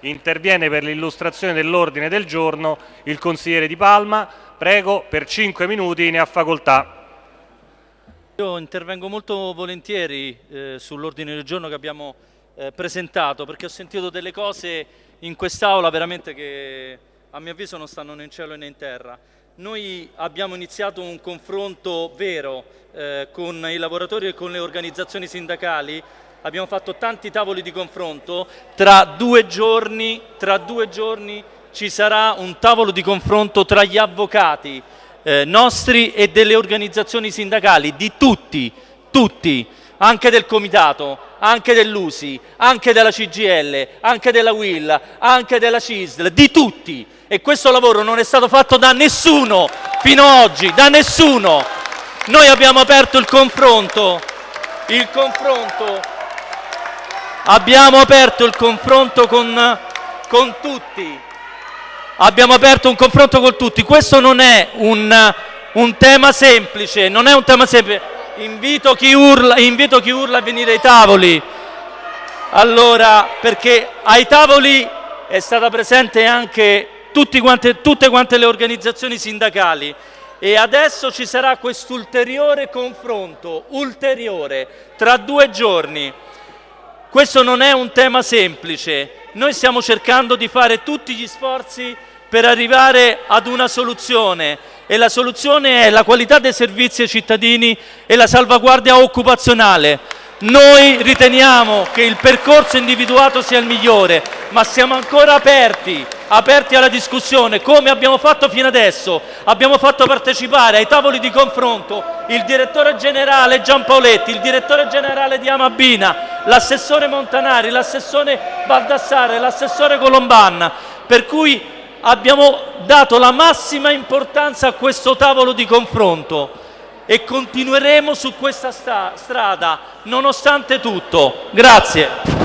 Interviene per l'illustrazione dell'ordine del giorno il consigliere Di Palma. Prego, per 5 minuti ne ha facoltà. Io intervengo molto volentieri eh, sull'ordine del giorno che abbiamo eh, presentato perché ho sentito delle cose in quest'Aula veramente che a mio avviso non stanno né in cielo né in terra. Noi abbiamo iniziato un confronto vero eh, con i lavoratori e con le organizzazioni sindacali, abbiamo fatto tanti tavoli di confronto, tra due giorni, tra due giorni ci sarà un tavolo di confronto tra gli avvocati eh, nostri e delle organizzazioni sindacali, di tutti, tutti, anche del Comitato, anche dell'USI, anche della CGL, anche della WIL, anche della CISL, di tutti. E questo lavoro non è stato fatto da nessuno fino ad oggi, da nessuno. Noi abbiamo aperto il confronto, il confronto, abbiamo aperto il confronto con, con tutti, abbiamo aperto un confronto con tutti. Questo non è un, un tema semplice, non è un tema semplice. Invito chi, urla, invito chi urla a venire ai tavoli. Allora, perché ai tavoli è stata presente anche quante, tutte quante le organizzazioni sindacali e adesso ci sarà quest'ulteriore confronto, ulteriore, tra due giorni. Questo non è un tema semplice, noi stiamo cercando di fare tutti gli sforzi per arrivare ad una soluzione e la soluzione è la qualità dei servizi ai cittadini e la salvaguardia occupazionale. Noi riteniamo che il percorso individuato sia il migliore, ma siamo ancora aperti, aperti alla discussione, come abbiamo fatto fino adesso. Abbiamo fatto partecipare ai tavoli di confronto il direttore generale Giampaoletti, il direttore generale di Amabina, l'assessore Montanari, l'assessore Baldassare, l'assessore Colombanna, per cui abbiamo dato la massima importanza a questo tavolo di confronto e continueremo su questa strada nonostante tutto. Grazie.